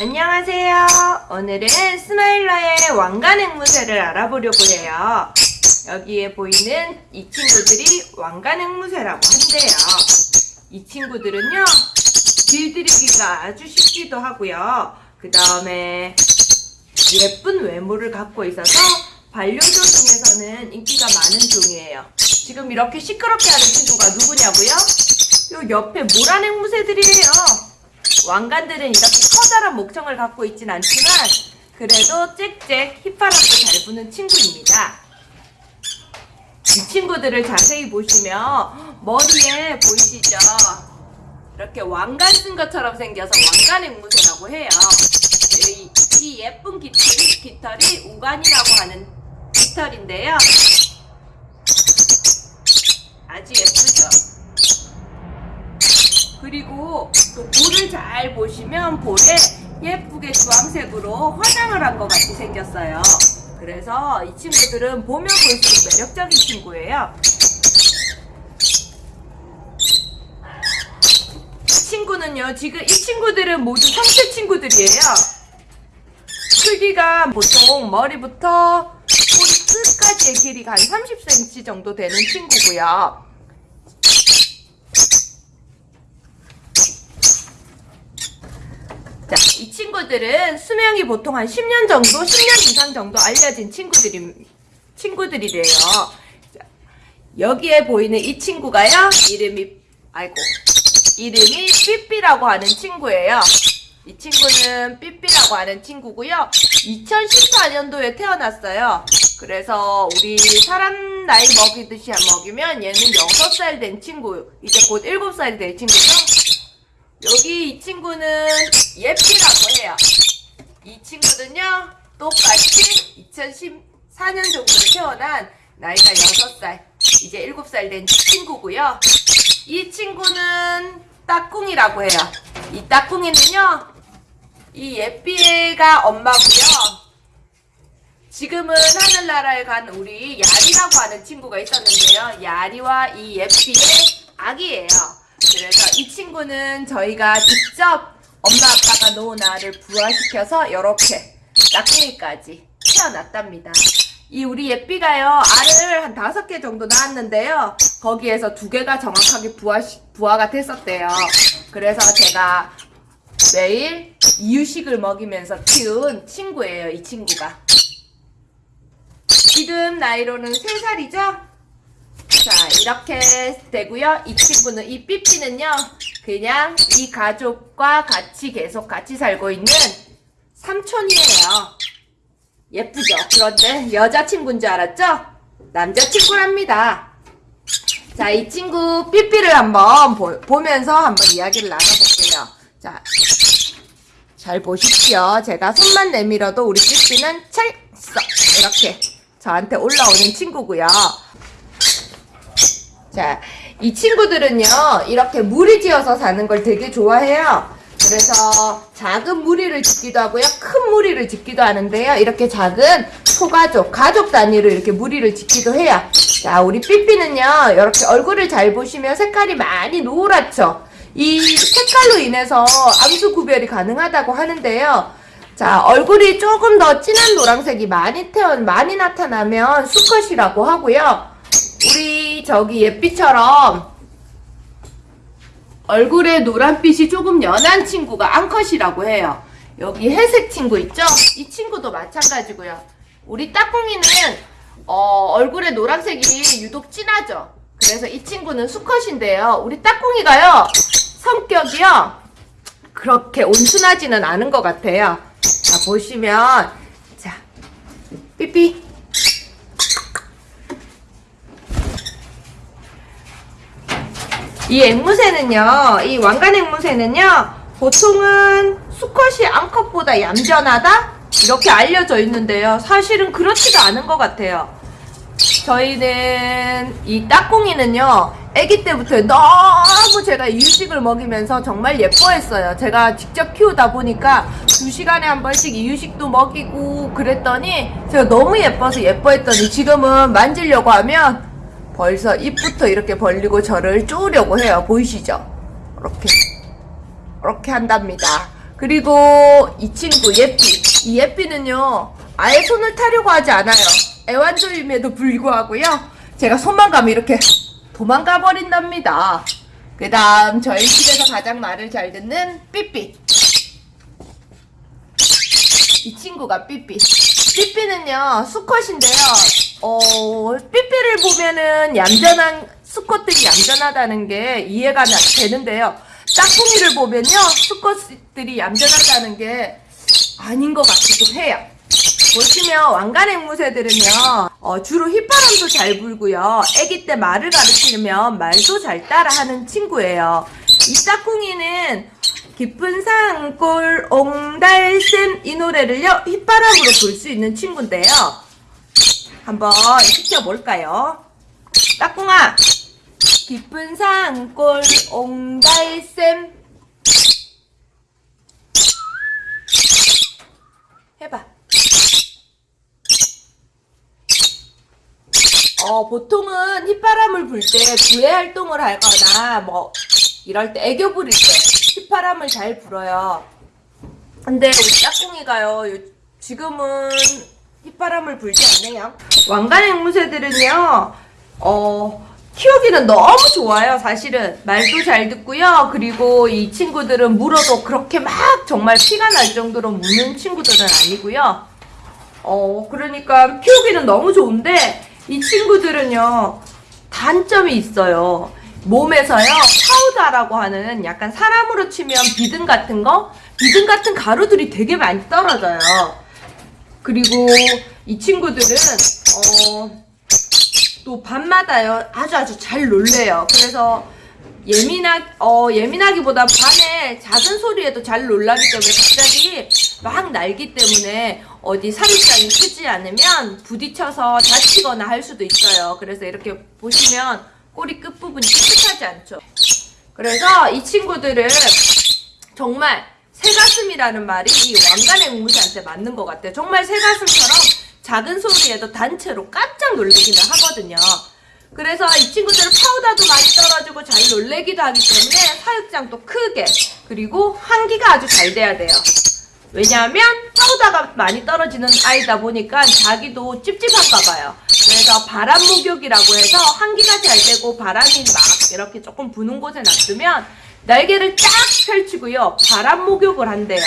안녕하세요. 오늘은 스마일러의 왕관 앵무새를 알아보려고 해요. 여기에 보이는 이 친구들이 왕관 앵무새라고 한대요. 이 친구들은요, 길들이기가 아주 쉽기도 하고요. 그 다음에 예쁜 외모를 갖고 있어서 반려종 중에서는 인기가 많은 종이에요. 지금 이렇게 시끄럽게 하는 친구가 누구냐고요? 요 옆에 모란 앵무새들이에요. 왕관들은 이렇게 커다란 목청을 갖고 있진 않지만 그래도 짹짹 휘파람도 잘 부는 친구입니다. 이 친구들을 자세히 보시면 머리에 보이시죠? 이렇게 왕관 쓴 것처럼 생겨서 왕관 앵무새라고 해요. 이, 이 예쁜 깃털이, 깃털이 우관이라고 하는 깃털인데요. 아주 예쁘 또 볼을 잘 보시면 볼에 예쁘게 주황색으로 화장을 한 것 같이 생겼어요. 그래서 이 친구들은 보면 볼수록 매력적인 친구예요. 이 친구는요, 지금 이 친구들은 모두 성체 친구들이에요. 크기가 보통 머리부터 꼬리 끝까지의 길이가 한 30cm 정도 되는 친구고요. 자, 이 친구들은 수명이 보통 한 10년 정도, 10년 이상 정도 알려진 친구들이, 친구들이래요. 자, 여기에 보이는 이 친구가요, 이름이, 아이고, 이름이 삐삐라고 하는 친구예요. 이 친구는 삐삐라고 하는 친구고요. 2014년도에 태어났어요. 그래서 우리 사람 나이 먹이듯이 먹이면 얘는 6살 된 친구, 이제 곧 7살이 될 친구죠. 여기 이 친구는 예삐라고 해요. 이 친구는요, 똑같이 2014년 정도에 태어난 나이가 6살, 이제 7살 된 친구고요. 이 친구는 따꿍이라고 해요. 이 따꿍이는요, 이 예삐가 엄마고요. 지금은 하늘나라에 간 우리 야리라고 하는 친구가 있었는데요. 야리와 이 예삐의 아기예요. 그래서 이 친구는 저희가 직접 엄마 아빠가 놓은 알을 부화시켜서 이렇게 낙궁이까지 태어났답니다. 이 우리 예삐가요 알을 한 다섯 개 정도 낳았는데요. 거기에서 두 개가 정확하게 부화 부화가 됐었대요. 그래서 제가 매일 이유식을 먹이면서 키운 친구예요 이 친구가. 지금 나이로는 3살이죠 자 이렇게 되고요. 이 친구는 이 삐삐는요 그냥 이 가족과 같이 계속 같이 살고 있는 삼촌이에요. 예쁘죠? 그런데 여자친구인 줄 알았죠? 남자친구랍니다. 자 이 친구 삐삐를 한번 보, 면서 한번 이야기를 나눠볼게요. 자 잘 보십시오. 제가 손만 내밀어도 우리 삐삐는 찰썩 이렇게 저한테 올라오는 친구고요 자, 이 친구들은요, 이렇게 무리 지어서 사는 걸 되게 좋아해요. 그래서 작은 무리를 짓기도 하고요, 큰 무리를 짓기도 하는데요. 이렇게 작은 소가족, 가족 단위로 이렇게 무리를 짓기도 해요. 자, 우리 삐삐는요, 이렇게 얼굴을 잘 보시면 색깔이 많이 노랗죠? 이 색깔로 인해서 암수 구별이 가능하다고 하는데요. 자, 얼굴이 조금 더 진한 노란색이 많이 태어, 많이 나타나면 수컷이라고 하고요. 우리 저기 예삐처럼 얼굴에 노란빛이 조금 연한 친구가 앙컷이라고 해요. 여기 회색 친구 있죠? 이 친구도 마찬가지고요. 우리 따꿍이는 어, 얼굴에 노란색이 유독 진하죠? 그래서 이 친구는 수컷인데요. 우리 따꿍이가요. 성격이요. 그렇게 온순하지는 않은 것 같아요. 자, 보시면 자, 삐삐 이 앵무새는요, 이 왕관 앵무새는요, 보통은 수컷이 암컷보다 얌전하다? 이렇게 알려져 있는데요. 사실은 그렇지가 않은 것 같아요. 저희는 이 따꿍이는요, 아기 때부터 너무 제가 이유식을 먹이면서 정말 예뻐했어요. 제가 직접 키우다 보니까 두 시간에 한 번씩 이유식도 먹이고 그랬더니 제가 너무 예뻐서 예뻐했더니 지금은 만지려고 하면 벌써 입부터 이렇게 벌리고 저를 쪼으려고 해요. 보이시죠? 이렇게. 이렇게 한답니다. 그리고 이 친구 예삐. 이 예삐는요, 아예 손을 타려고 하지 않아요. 애완조임에도 불구하고요. 제가 손만 가면 이렇게 도망가 버린답니다. 그 다음 저희 집에서 가장 말을 잘 듣는 삐삐. 이 친구가 삐삐. 삐삐는요, 수컷인데요. 어, 삐삐를 보면은 얌전한, 수컷들이 얌전하다는 게 이해가 나- 되는데요. 짝꿍이를 보면요, 수컷들이 얌전하다는 게 아닌 것 같기도 해요. 보시면 왕관 앵무새들은요, 어, 주로 휘바람도 잘 불고요. 아기 때 말을 가르치면 말도 잘 따라하는 친구예요. 이 짝꿍이는 깊은 산골 옹달샘 이 노래를요 휘바람으로 불수 있는 친구인데요. 한번 시켜볼까요? 짝꿍아, 깊은 산골 옹달샘 해봐. 어, 보통은 휘바람을 불때 구애 활동을 하거나 뭐 이럴 때 애교 부릴 때 휘바람을 잘 불어요. 근데 우리 짝꿍이가요. 요- 지금은 휘바람을 불지 않네요. 왕관 앵무새들은요. 어, 키우기는 너무 좋아요. 사실은 말도 잘 듣고요. 그리고 이 친구들은 물어도 그렇게 막 정말 피가 날 정도로 무는 친구들은 아니고요. 어, 그러니까 키우기는 너무 좋은데 이 친구들은요. 단점이 있어요. 몸에서요. 파우더라고 하는 약간 사람으로 치면 비듬 같은 거, 비듬 같은 가루들이 되게 많이 떨어져요. 그리고 이 친구들은 어, 또 밤마다요 아주 아주 잘 놀래요. 그래서 예민하 어 예민하기보다 밤에 작은 소리에도 잘 놀라기 때문에 갑자기 막 날기 때문에 어디 사육장이 크지 않으면 부딪혀서 다치거나 할 수도 있어요. 그래서 이렇게 보시면 꼬리 끝 부분이 깨끗하지 않죠. 그래서 이 친구들은 정말 새가슴이라는 말이 이 왕관 앵무새한테 맞는 것 같아요. 정말 새가슴처럼 작은 소리에도 단체로 깜짝 놀래기는 하거든요. 그래서 이 친구들은 파우더도 많이 떨어지고 잘 놀래기도 하기 때문에 사육장도 크게 그리고 환기가 아주 잘 돼야 돼요. 왜냐하면 파우더가 많이 떨어지는 아이다 보니까 자기도 찝찝한가 봐요. 그래서 바람 목욕이라고 해서 환기가 잘 되고 바람이 막 이렇게 조금 부는 곳에 놔두면 날개를 쫙 펼치고요. 바람 목욕을 한대요.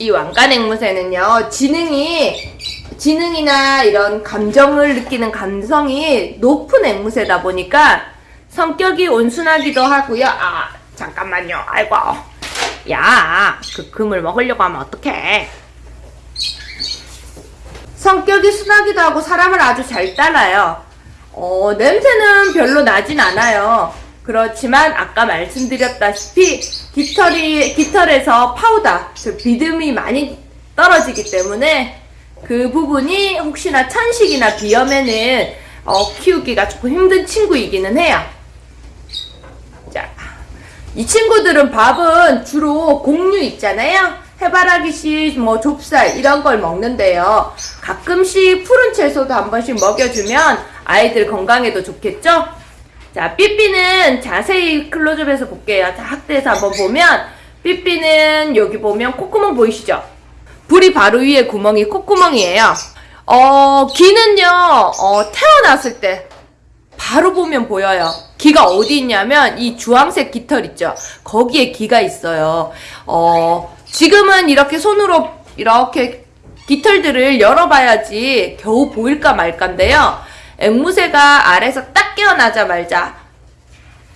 이 왕관 앵무새는요, 지능이, 지능이나 이런 감정을 느끼는 감성이 높은 앵무새다 보니까 성격이 온순하기도 하고요. 아, 잠깐만요. 아이고. 야, 그 금을 먹으려고 하면 어떡해. 성격이 순하기도 하고 사람을 아주 잘 따라요. 어, 냄새는 별로 나진 않아요. 그렇지만 아까 말씀드렸다시피 깃털이 깃털에서 파우더, 즉 비듬이 많이 떨어지기 때문에 그 부분이 혹시나 천식이나 비염에는 어, 키우기가 조금 힘든 친구이기는 해요. 자, 이 친구들은 밥은 주로 곡류 있잖아요. 해바라기씨, 뭐 좁쌀 이런 걸 먹는데요. 가끔씩 푸른 채소도 한 번씩 먹여주면 아이들 건강에도 좋겠죠? 자, 삐삐는 자세히 클로즈업해서 볼게요. 자, 학대에서 한번 보면 삐삐는 여기 보면 콧구멍 보이시죠? 불이 바로 위에 구멍이 콧구멍이에요. 어, 귀는요, 어, 태어났을 때 바로 보면 보여요. 귀가 어디 있냐면 이 주황색 깃털 있죠. 거기에 귀가 있어요. 어, 지금은 이렇게 손으로 이렇게 깃털들을 열어봐야지 겨우 보일까 말까인데요. 앵무새가 알에서 딱 깨어나자마자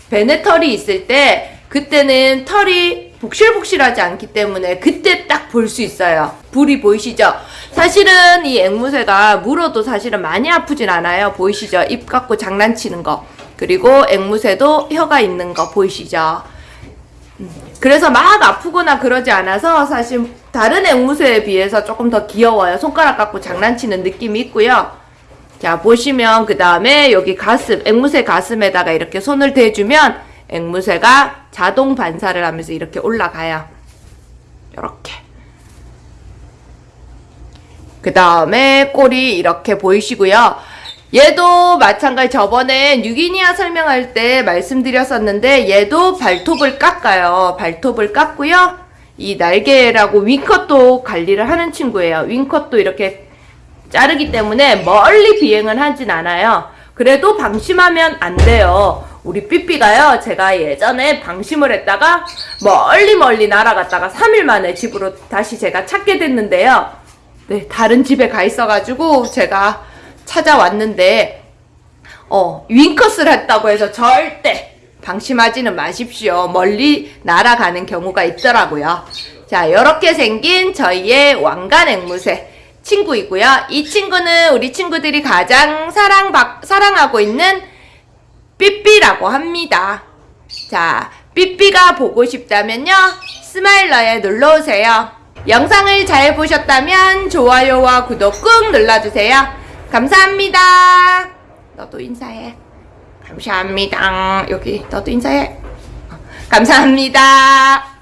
배내 털이 있을 때 그때는 털이 복실복실하지 않기 때문에 그때 딱 볼 수 있어요. 불이 보이시죠? 사실은 이 앵무새가 물어도 사실은 많이 아프진 않아요. 보이시죠? 입 갖고 장난치는 거. 그리고 앵무새도 혀가 있는 거 보이시죠? 음, 그래서 막 아프거나 그러지 않아서 사실 다른 앵무새에 비해서 조금 더 귀여워요. 손가락 갖고 장난치는 느낌이 있고요. 자, 보시면 그 다음에 여기 가슴, 앵무새 가슴에다가 이렇게 손을 대주면 앵무새가 자동 반사를 하면서 이렇게 올라가요. 이렇게. 그 다음에 꼬리 이렇게 보이시고요. 얘도 마찬가지 저번에 뉴기니아 설명할 때 말씀드렸었는데 얘도 발톱을 깎아요. 발톱을 깎고요. 이 날개라고 윙컷도 관리를 하는 친구예요. 윙컷도 이렇게 자르기 때문에 멀리 비행을 하진 않아요. 그래도 방심하면 안 돼요. 우리 삐삐가요, 제가 예전에 방심을 했다가 멀리 멀리 날아갔다가 3일 만에 집으로 다시 제가 찾게 됐는데요. 네, 다른 집에 가 있어 가지고 제가 찾아왔는데, 어, 윙컷을 했다고 해서 절대 방심하지는 마십시오. 멀리 날아가는 경우가 있더라고요. 자, 이렇게 생긴 저희의 왕관 앵무새 친구이고요. 이 친구는 우리 친구들이 가장 사랑 사랑하고 있는 삐삐라고 합니다. 자, 삐삐가 보고 싶다면요. 스마일러에 놀러오세요. 영상을 잘 보셨다면 좋아요와 구독 꾹 눌러주세요. 감사합니다. 너도 인사해. 감사합니다. 여기 너도 인사해. 어, 감사합니다.